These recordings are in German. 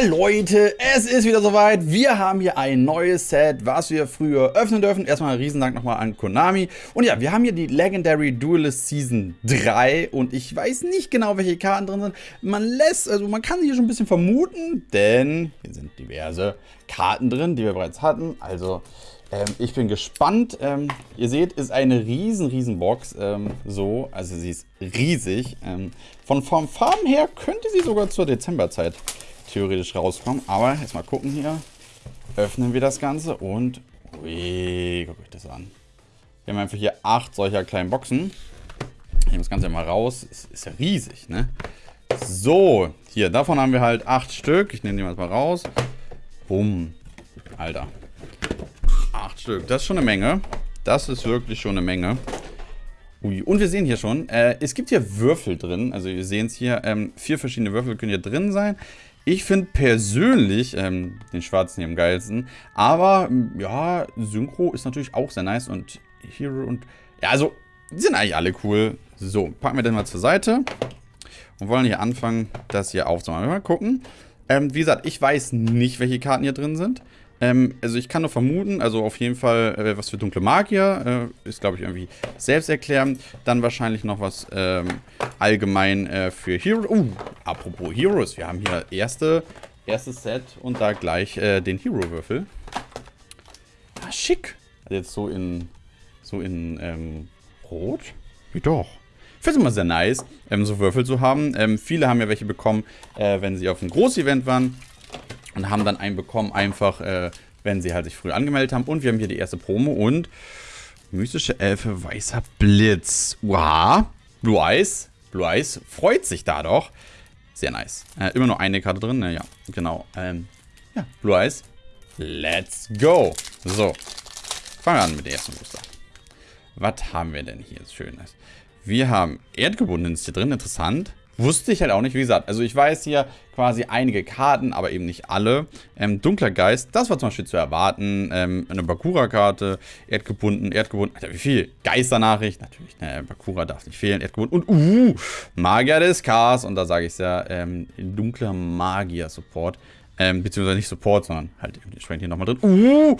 Leute, es ist wieder soweit. Wir haben hier ein neues Set, was wir früher öffnen dürfen. Erstmal ein Riesendank nochmal an Konami. Und ja, wir haben hier die Legendary Duelist Season 3. Und ich weiß nicht genau, welche Karten drin sind. Man lässt, also man kann hier schon ein bisschen vermuten, denn hier sind diverse Karten drin, die wir bereits hatten. Also ähm, ich bin gespannt. Ähm, ihr seht, ist eine riesen, riesen Box. Ähm, so, also sie ist riesig. Ähm, von Farben her könnte sie sogar zur Dezemberzeit theoretisch rauskommen. Aber jetzt mal gucken hier. Öffnen wir das Ganze und... Ui, guckt euch das an. Wir haben einfach hier acht solcher kleinen Boxen. Ich nehme das Ganze mal raus. Ist, ist ja riesig, ne? So, hier, davon haben wir halt acht Stück. Ich nehme die mal raus. Bumm. Alter. Acht Stück. Das ist schon eine Menge. Das ist wirklich schon eine Menge. Ui. Und wir sehen hier schon, äh, es gibt hier Würfel drin. Also wir sehen es hier, ähm, vier verschiedene Würfel können hier drin sein. Ich finde persönlich ähm, den schwarzen hier am geilsten. Aber ja, Synchro ist natürlich auch sehr nice. Und Hero und... Ja, also, die sind eigentlich alle cool. So, packen wir den mal zur Seite. Und wollen hier anfangen, das hier aufzumachen. Mal gucken. Ähm, wie gesagt, ich weiß nicht, welche Karten hier drin sind. Ähm, also ich kann nur vermuten, also auf jeden Fall äh, was für dunkle Magier, äh, ist glaube ich irgendwie selbsterklärend. Dann wahrscheinlich noch was ähm, allgemein äh, für Heroes. Uh, apropos Heroes, wir haben hier erste, erstes Set und da gleich äh, den Hero-Würfel. Ah, schick. Also jetzt so in, so in ähm, Rot? Wie doch. Ich finde es immer sehr nice, ähm, so Würfel zu haben. Ähm, viele haben ja welche bekommen, äh, wenn sie auf einem Großevent waren und haben dann einen bekommen, einfach, äh, wenn sie halt sich früh angemeldet haben. Und wir haben hier die erste Promo und mystische Elfe, weißer Blitz. Wow, Blue Eyes. Blue Eyes freut sich da doch. Sehr nice. Äh, immer nur eine Karte drin, ja, genau. Ähm, ja, Blue Eyes. Let's go. So, fangen wir an mit der ersten Booster. Was haben wir denn hier Schönes? Wir haben Erdgebundenes hier drin, interessant. Wusste ich halt auch nicht, wie gesagt. Also ich weiß hier quasi einige Karten, aber eben nicht alle. Ähm, Dunkler Geist, das war zum Beispiel zu erwarten. Ähm, eine Bakura-Karte, Erdgebunden, Erdgebunden. Alter, wie viel? Geisternachricht, natürlich, ne, Bakura darf nicht fehlen. Erdgebunden und, uh, Magier des Chaos. Und da sage ich es ja, ähm, dunkler Magier-Support. Ähm, beziehungsweise nicht Support, sondern halt entsprechend hier nochmal drin. Uh,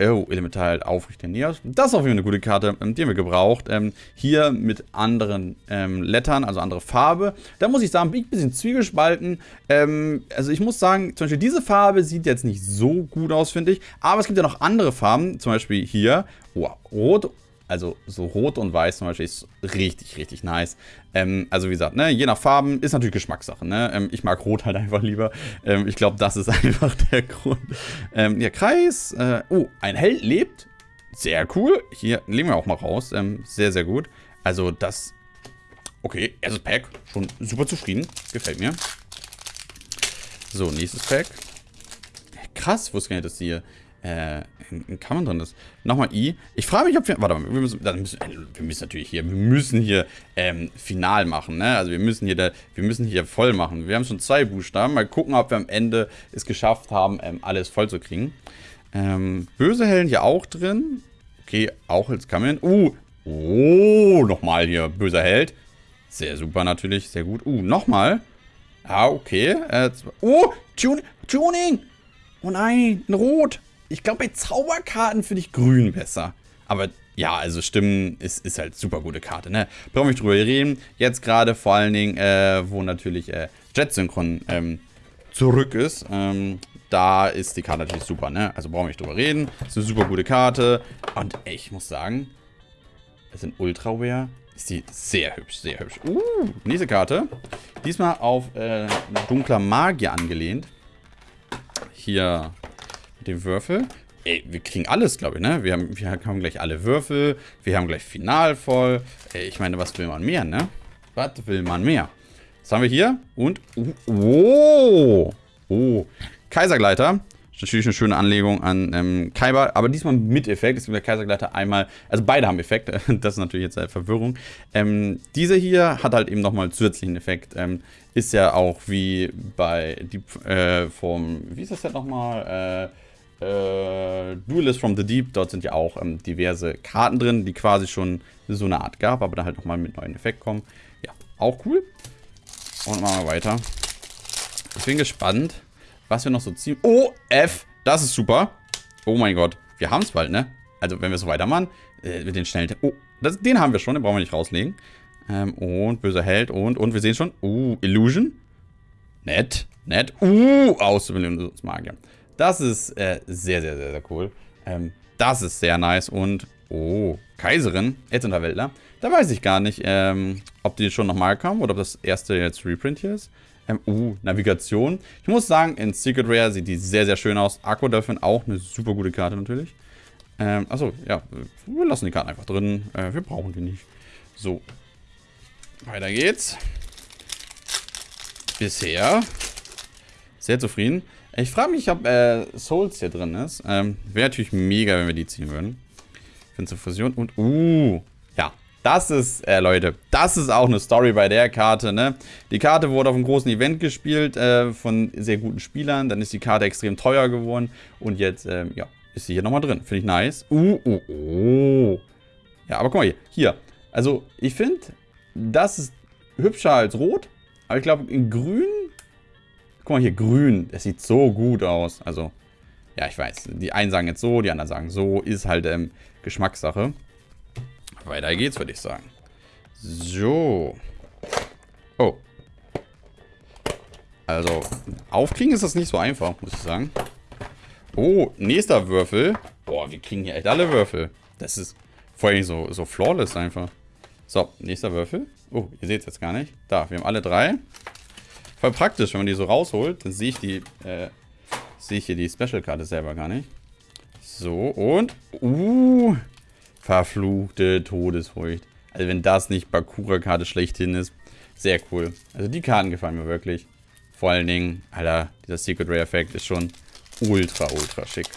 Oh, Elemental aufrichten Neos. Das ist auf jeden Fall eine gute Karte, ähm, die haben wir gebraucht. Ähm, hier mit anderen ähm, Lettern, also andere Farbe. Da muss ich sagen, bin ich ein bisschen zwiegespalten. Ähm, also ich muss sagen, zum Beispiel diese Farbe sieht jetzt nicht so gut aus, finde ich. Aber es gibt ja noch andere Farben, zum Beispiel hier. Oh, Rot also so rot und weiß zum Beispiel ist richtig, richtig nice. Ähm, also wie gesagt, ne, je nach Farben ist natürlich Geschmackssache. Ne? Ähm, ich mag rot halt einfach lieber. Ähm, ich glaube, das ist einfach der Grund. Ähm, ja, Kreis. Äh, oh, ein Held lebt. Sehr cool. Hier legen wir auch mal raus. Ähm, sehr, sehr gut. Also das... Okay, erstes Pack. Schon super zufrieden. Gefällt mir. So, nächstes Pack. Krass, wusste gar nicht, dass hier äh, ein Kammern drin ist. Nochmal I. Ich frage mich, ob wir. Warte mal, wir müssen, müssen, äh, wir müssen natürlich hier, wir müssen hier ähm, final machen, ne? Also wir müssen hier, da, wir müssen hier voll machen. Wir haben schon zwei Buchstaben. Mal gucken, ob wir am Ende es geschafft haben, ähm, alles voll zu kriegen. Ähm, böse Hellen hier auch drin. Okay, auch als Kammern. Uh, oh, nochmal hier, böser Held. Sehr super natürlich, sehr gut. Uh, nochmal. Ah, okay. Äh, oh, Tun Tuning. Oh nein, ein Rot. Ich glaube, bei Zauberkarten finde ich grün besser. Aber ja, also Stimmen ist, ist halt super gute Karte, ne? Brauchen wir nicht drüber reden. Jetzt gerade vor allen Dingen, äh, wo natürlich äh, Jet Synchron ähm, zurück ist. Ähm, da ist die Karte natürlich super, ne? Also brauchen wir nicht drüber reden. Ist eine super gute Karte. Und ey, ich muss sagen, es sind Ultra Rare. Ist die sehr hübsch, sehr hübsch. Uh, nächste Karte. Diesmal auf äh, dunkler Magier angelehnt. Hier den Würfel. Ey, wir kriegen alles, glaube ich, ne? Wir haben, wir haben gleich alle Würfel. Wir haben gleich Final voll. Ey, ich meine, was will man mehr, ne? Was will man mehr? Was haben wir hier? Und, oh, oh, Kaisergleiter. Natürlich eine schöne Anlegung an ähm, Kaiba, aber diesmal mit Effekt. Gibt der Kaisergleiter einmal, also beide haben Effekt, das ist natürlich jetzt eine Verwirrung. Ähm, diese hier hat halt eben nochmal zusätzlichen Effekt. Ähm, ist ja auch wie bei Deep, äh, vom, wie ist das denn nochmal? Äh, äh, Duelist from the Deep, dort sind ja auch ähm, diverse Karten drin, die quasi schon so eine Art gab, aber da halt nochmal mit neuen Effekt kommen. Ja, auch cool. Und machen wir weiter. Ich bin gespannt. was wir noch so ziehen. Oh, F. Das ist super. Oh mein Gott. Wir haben es bald, ne? Also, wenn wir so weitermachen, äh, mit den schnellen... Oh, das, den haben wir schon, den brauchen wir nicht rauslegen. Ähm, und böser Held und, und wir sehen schon. Uh, Illusion. Nett, nett. Uh, Auszubildungsmagier. Das ist äh, sehr, sehr, sehr, sehr cool. Ähm, das ist sehr nice und, oh, Kaiserin, Etzunterwäldler. Da weiß ich gar nicht, ähm, ob die schon nochmal kamen oder ob das erste jetzt Reprint hier ist. Ähm, uh, Navigation. Ich muss sagen, in Secret Rare sieht die sehr, sehr schön aus. Aqua Dolphin auch eine super gute Karte natürlich. Ähm, achso, ja, wir lassen die Karten einfach drin. Äh, wir brauchen die nicht. So, weiter geht's. Bisher sehr zufrieden. Ich frage mich, ob äh, Souls hier drin ist. Ähm, Wäre natürlich mega, wenn wir die ziehen würden. Finde zur Fusion und, uh, ja, das ist, äh, Leute, das ist auch eine Story bei der Karte, ne? Die Karte wurde auf einem großen Event gespielt äh, von sehr guten Spielern. Dann ist die Karte extrem teuer geworden. Und jetzt, ähm, ja, ist sie hier nochmal drin. Finde ich nice. Uh, uh, uh. Ja, aber guck mal hier. Hier. Also, ich finde, das ist hübscher als rot. Aber ich glaube, in grün... Guck mal hier, grün. Das sieht so gut aus. Also, ja, ich weiß. Die einen sagen jetzt so, die anderen sagen so. Ist halt ähm, Geschmackssache. Weiter geht's, würde ich sagen. So. Oh. Also, aufkriegen ist das nicht so einfach, muss ich sagen. Oh, nächster Würfel. Boah, wir kriegen hier echt alle Würfel. Das ist vor allem so, so flawless einfach. So, nächster Würfel. Oh, ihr seht es jetzt gar nicht. Da, wir haben alle drei. Voll praktisch, wenn man die so rausholt, dann sehe ich die, äh, sehe ich hier die Special-Karte selber gar nicht. So, und, uh, verfluchte Todesfurcht. Also wenn das nicht Bakura-Karte schlechthin ist, sehr cool. Also die Karten gefallen mir wirklich. Vor allen Dingen, Alter, dieser Secret Rare-Effekt ist schon ultra, ultra schick.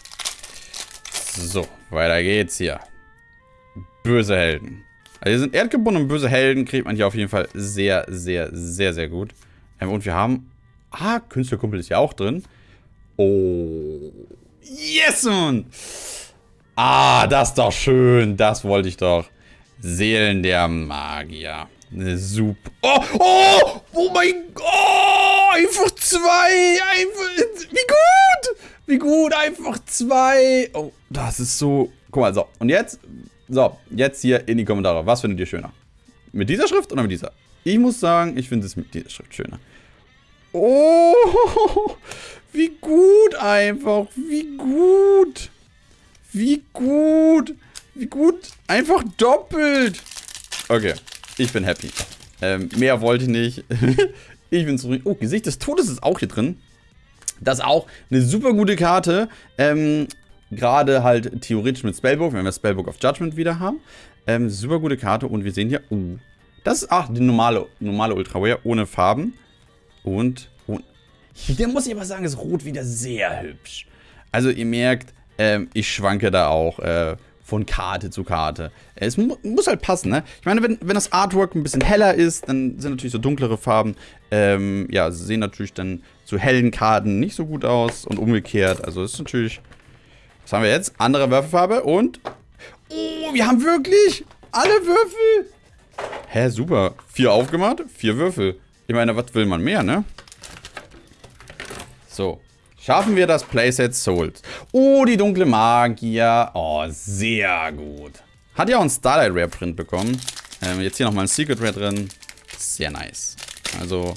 So, weiter geht's hier. Böse Helden. Also sind erdgebunden und böse Helden kriegt man hier auf jeden Fall sehr, sehr, sehr, sehr gut. Ähm, und wir haben... Ah, Künstlerkumpel ist ja auch drin. Oh. Yes, Mann! Ah, das ist doch schön. Das wollte ich doch. Seelen der Magier. Super... Oh, oh! Oh mein Gott! Oh, einfach zwei! Einfach... Wie gut! Wie gut, einfach zwei! Oh, das ist so... Guck mal, so. Und jetzt so, jetzt hier in die Kommentare. Was findet ihr schöner? Mit dieser Schrift oder mit dieser? Ich muss sagen, ich finde es mit dieser Schrift schöner. Oh, wie gut einfach. Wie gut. Wie gut. Wie gut. Einfach doppelt. Okay, ich bin happy. Ähm, mehr wollte ich nicht. ich bin zufrieden. Oh, Gesicht des Todes ist auch hier drin. Das ist auch eine super gute Karte. Ähm, Gerade halt theoretisch mit Spellbook, wenn wir Spellbook of Judgment wieder haben. Ähm, super gute Karte und wir sehen hier, uh, das ist, ach, die normale, normale Ultra Rare ohne Farben. Und, und hier muss ich aber sagen, ist Rot wieder sehr hübsch. Also ihr merkt, ähm, ich schwanke da auch äh, von Karte zu Karte. Es mu muss halt passen, ne? Ich meine, wenn, wenn das Artwork ein bisschen heller ist, dann sind natürlich so dunklere Farben, ähm, ja, sehen natürlich dann zu hellen Karten nicht so gut aus und umgekehrt. Also ist natürlich was haben wir jetzt? Andere Würfelfarbe und... Oh, wir haben wirklich alle Würfel. Hä, super. Vier aufgemacht, vier Würfel. Ich meine, was will man mehr, ne? So. Schaffen wir das Playset Souls. Oh, die dunkle Magier. Oh, sehr gut. Hat ja auch einen Starlight Rare Print bekommen. Ähm, jetzt hier nochmal ein Secret Rare drin. Sehr nice. Also,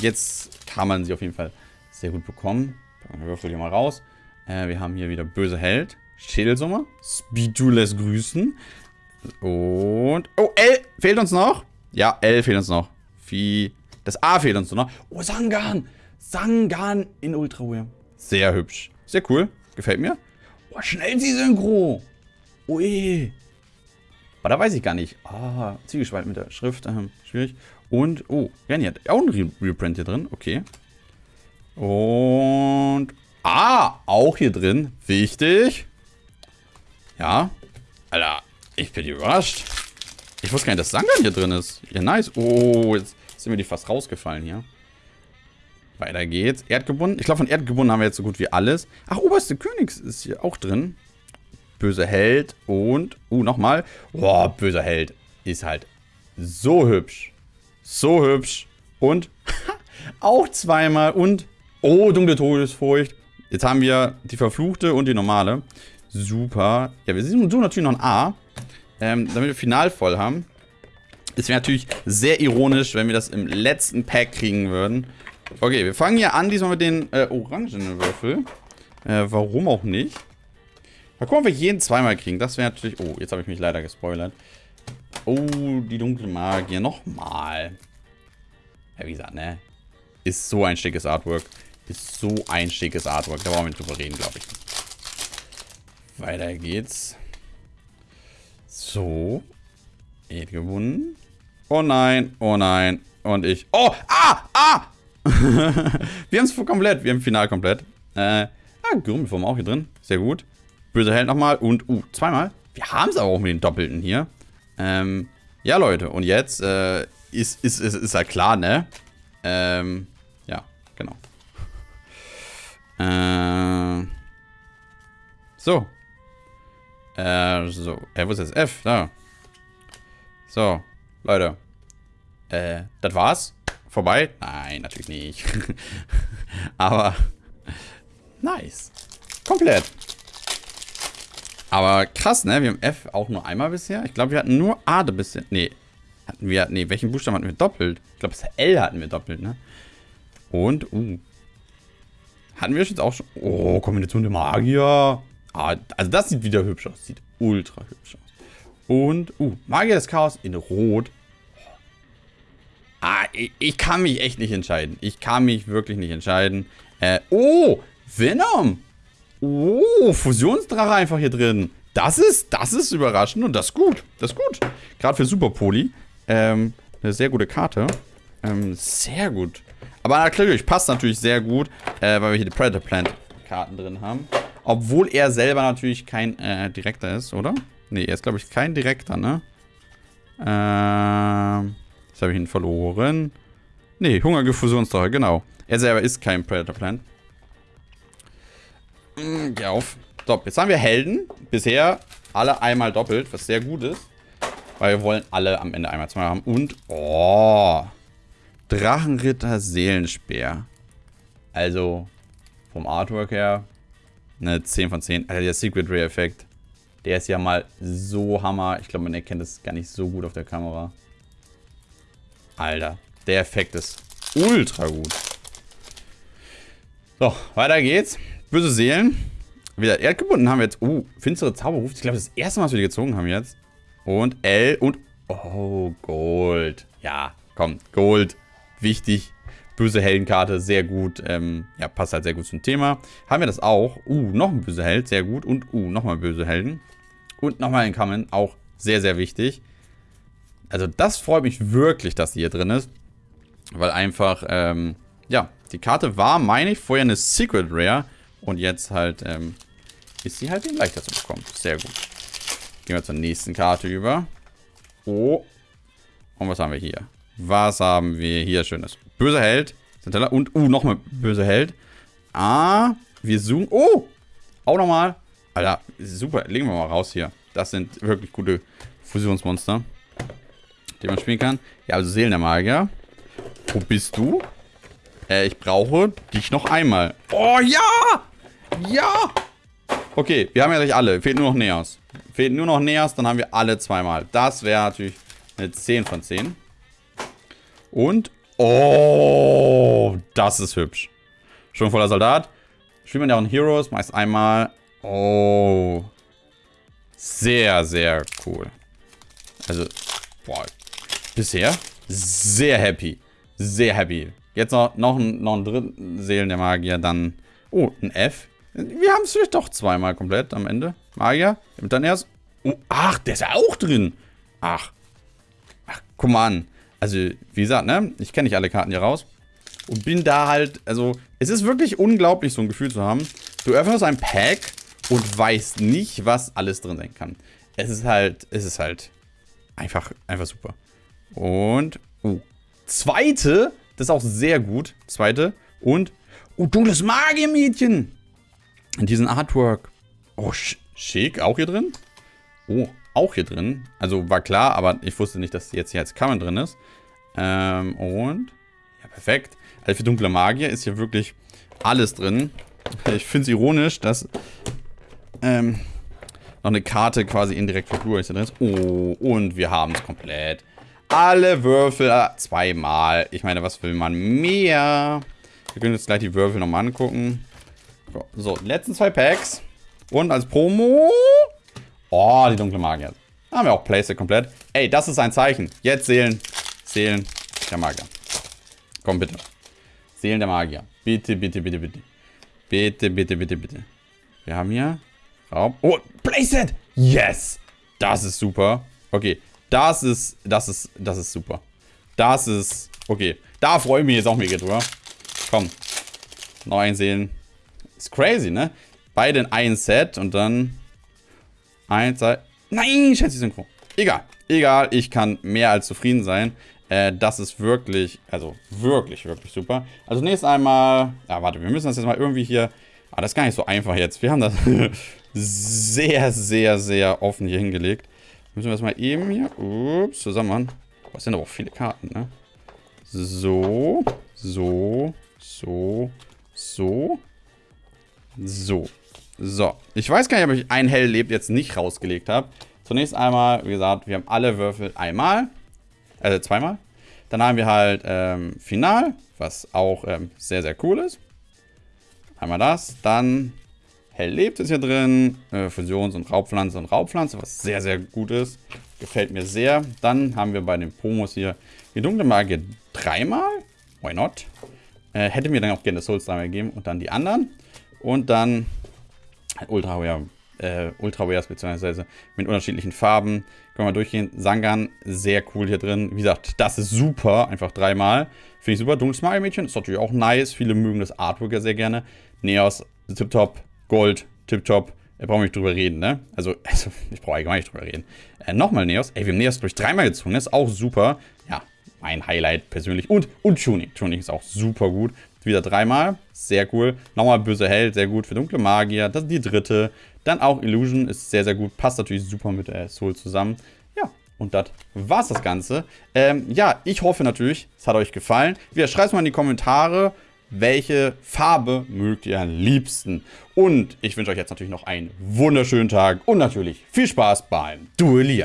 jetzt kann man sie auf jeden Fall sehr gut bekommen. Packen wir Würfel hier mal raus. Äh, wir haben hier wieder böse Held. Schädelsummer. Speedu lässt grüßen. Und... Oh, L fehlt uns noch. Ja, L fehlt uns noch. Wie... Das A fehlt uns noch. Oh, Sangan. Sangan in Ultra Rare. Sehr hübsch. Sehr cool. Gefällt mir. Oh, schnell sie Synchro. Ui. Aber da weiß ich gar nicht. Ah, Ziegelspalt mit der Schrift. Ähm, schwierig. Und, oh, Renny hat auch ein Reprint hier drin. Okay. Und Ah, auch hier drin. Wichtig. Ja. Alter, ich bin überrascht. Ich wusste gar nicht, dass Sangan hier drin ist. Ja, nice. Oh, jetzt sind mir die fast rausgefallen hier. Weiter geht's. Erdgebunden. Ich glaube, von Erdgebunden haben wir jetzt so gut wie alles. Ach, Oberste Königs ist hier auch drin. Böser Held und... Uh, nochmal. Boah, böser Held ist halt so hübsch. So hübsch. Und auch zweimal. Und Oh, dunkle Todesfurcht. Jetzt haben wir die verfluchte und die normale. Super. Ja, wir suchen natürlich noch ein A. Ähm, damit wir final voll haben. Es wäre natürlich sehr ironisch, wenn wir das im letzten Pack kriegen würden. Okay, wir fangen hier an, diesmal mit den äh, orangenen Würfel. Äh, warum auch nicht? Mal gucken, ob wir jeden zweimal kriegen. Das wäre natürlich... Oh, jetzt habe ich mich leider gespoilert. Oh, die dunkle Magier. Nochmal. Ja, wie gesagt, ne? Ist so ein schickes Artwork. Ist so ein schickes Artwork. Da brauchen wir nicht drüber reden, glaube ich. Weiter geht's. So. Ed gewonnen. Oh nein, oh nein. Und ich. Oh, ah, ah! wir haben es komplett. Wir haben Final komplett. Äh, ah, Grümmelform auch hier drin. Sehr gut. Böse Held nochmal. Und, uh, zweimal. Wir haben es aber auch mit den Doppelten hier. Ähm, ja, Leute. Und jetzt, äh, ist, ist, ist, ist ja klar, ne? Ähm, ja, genau. Äh, so. Äh, so. Äh, wo ist jetzt F? Da. So, Leute. Äh, das war's? Vorbei? Nein, natürlich nicht. Aber, nice. Komplett. Aber krass, ne? Wir haben F auch nur einmal bisher. Ich glaube, wir hatten nur A bisher. Nee. Hatten wir, nee, welchen Buchstaben hatten wir doppelt? Ich glaube, das L hatten wir doppelt, ne? Und, uh. Hatten wir jetzt auch schon. Oh, Kombination der Magier. Ah, also das sieht wieder hübsch aus. Sieht ultra hübsch aus. Und, uh, Magier des Chaos in Rot. Ah, ich, ich, kann mich echt nicht entscheiden. Ich kann mich wirklich nicht entscheiden. Äh, oh, Venom. Oh, Fusionsdrache einfach hier drin. Das ist, das ist überraschend und das ist gut. Das ist gut. Gerade für Super Poli. Ähm, eine sehr gute Karte. Ähm, sehr gut. Aber natürlich, passt natürlich sehr gut, äh, weil wir hier die Predator Plant Karten drin haben. Obwohl er selber natürlich kein äh, Direkter ist, oder? Ne, er ist, glaube ich, kein Direkter, ne? Ähm, jetzt habe ich ihn verloren. Ne, Hungergefusionsdrache, genau. Er selber ist kein Predator Plant. Mm, geh auf. So, jetzt haben wir Helden. Bisher alle einmal doppelt, was sehr gut ist. Weil wir wollen alle am Ende einmal zwei haben. Und, oh, Drachenritter Seelenspeer. Also, vom Artwork her, eine 10 von 10. Alter, der Secret Ray Effekt. Der ist ja mal so Hammer. Ich glaube, man erkennt es gar nicht so gut auf der Kamera. Alter, der Effekt ist ultra gut. So, weiter geht's. Böse Seelen. Wieder erdgebunden haben wir jetzt. Uh, finstere Zauberruf. Ich glaube, das, das erste Mal, dass wir die gezogen haben jetzt. Und L und... Oh, Gold. Ja, komm, Gold. Wichtig. Böse Heldenkarte, sehr gut. Ähm, ja, passt halt sehr gut zum Thema. Haben wir das auch. Uh, noch ein böse Held, sehr gut. Und uh, nochmal böse Helden. Und nochmal ein Kamen, auch sehr, sehr wichtig. Also das freut mich wirklich, dass die hier drin ist. Weil einfach, ähm, ja, die Karte war, meine ich, vorher eine Secret Rare. Und jetzt halt, ähm, ist sie halt eben leichter zu bekommen. Sehr gut. Gehen wir zur nächsten Karte über. Oh. Und was haben wir hier? Was haben wir hier Schönes? Böser Held. Und, uh, nochmal böser Held. Ah, wir zoomen. Oh! Auch nochmal. Alter, super. Legen wir mal raus hier. Das sind wirklich gute Fusionsmonster, die man spielen kann. Ja, also Seelen der Magier. Wo bist du? Äh, ich brauche dich noch einmal. Oh, ja! Ja! Okay, wir haben ja gleich alle. Fehlt nur noch Neos. Fehlt nur noch Neos, dann haben wir alle zweimal. Das wäre natürlich eine 10 von 10. Und, oh, das ist hübsch. Schon voller Soldat. Spielt man ja auch in Heroes, meist einmal. Oh, sehr, sehr cool. Also, boah, bisher sehr happy. Sehr happy. Jetzt noch, noch, ein, noch ein dritten Seelen der Magier, dann, oh, ein F. Wir haben es vielleicht doch zweimal komplett am Ende. Magier. Und dann erst. Oh, ach, der ist ja auch drin. Ach. Ach, guck mal an. Also, wie gesagt, ne? Ich kenne nicht alle Karten hier raus. Und bin da halt, also, es ist wirklich unglaublich, so ein Gefühl zu haben. Du öffnest ein Pack und weißt nicht, was alles drin sein kann. Es ist halt, es ist halt einfach, einfach super. Und, oh, zweite, das ist auch sehr gut. Zweite. Und, oh, dunkles Magiermädchen. In diesem Artwork. Oh, schick. Auch hier drin? Oh, auch hier drin. Also war klar, aber ich wusste nicht, dass jetzt hier als Kammern drin ist. Ähm, und... Ja, perfekt. Also für dunkle Magier ist hier wirklich alles drin. Ich finde es ironisch, dass ähm, noch eine Karte quasi indirekt für Blu-rays drin ist. Oh, und wir haben es komplett. Alle Würfel zweimal. Ich meine, was will man mehr? Wir können jetzt gleich die Würfel nochmal angucken. So, letzten zwei Packs. Und als Promo... Oh, die dunkle Magier. Da haben wir auch Playset komplett. Ey, das ist ein Zeichen. Jetzt Seelen. Seelen der Magier. Komm, bitte. Seelen der Magier. Bitte, bitte, bitte, bitte. Bitte, bitte, bitte, bitte. Wir haben hier Raum. Oh, Playset! Yes! Das ist super. Okay, das ist, das ist, das ist super. Das ist, okay. Da freue ich mich jetzt auch mega drüber. Komm. Noch einsehen. Ist crazy, ne? Beide in ein Set und dann eins, zwei. Nein, schätze Synchro. Egal. Egal, ich kann mehr als zufrieden sein. Äh, das ist wirklich, also wirklich, wirklich super. Also nächstes einmal, ja warte, wir müssen das jetzt mal irgendwie hier, ah, das ist gar nicht so einfach jetzt. Wir haben das sehr, sehr, sehr offen hier hingelegt. Müssen wir das mal eben hier, ups, zusammen machen. Was sind aber auch viele Karten, ne? So, so, so, so, so. So, ich weiß gar nicht, ob ich ein Hell lebt jetzt nicht rausgelegt habe. Zunächst einmal, wie gesagt, wir haben alle Würfel einmal. Also zweimal. Dann haben wir halt ähm, Final, was auch ähm, sehr, sehr cool ist. Einmal das. Dann Hell lebt ist hier drin. Äh, Fusions- und Raubpflanze und Raubpflanze, was sehr, sehr gut ist. Gefällt mir sehr. Dann haben wir bei den Promos hier die dunkle Magie dreimal. Why not? Äh, hätte mir dann auch gerne Souls dreimal gegeben. Und dann die anderen. Und dann Ultra Rare äh, Ultra Rares, beziehungsweise mit unterschiedlichen Farben. Können wir durchgehen. Sangan, sehr cool hier drin. Wie gesagt, das ist super. Einfach dreimal. Finde ich super. Dunkles Mario-Mädchen ist natürlich auch nice. Viele mögen das Artwork ja sehr gerne. Neos, Tip-Top, Gold, Tip-Top. Da brauchen wir nicht drüber reden, ne? Also, also ich brauche allgemein nicht drüber reden. Äh, Nochmal Neos. Ey, wir haben Neos durch dreimal gezogen. Das ist auch super. Ja, mein Highlight persönlich. Und, und Tuning. Tuning ist auch super gut. Wieder dreimal. Sehr cool. Nochmal böse Held. Sehr gut für dunkle Magier. Das ist die dritte. Dann auch Illusion ist sehr, sehr gut. Passt natürlich super mit äh, Soul zusammen. Ja, und das war's das Ganze. Ähm, ja, ich hoffe natürlich, es hat euch gefallen. Wieder schreibt mal in die Kommentare, welche Farbe mögt ihr am liebsten. Und ich wünsche euch jetzt natürlich noch einen wunderschönen Tag und natürlich viel Spaß beim Duellieren.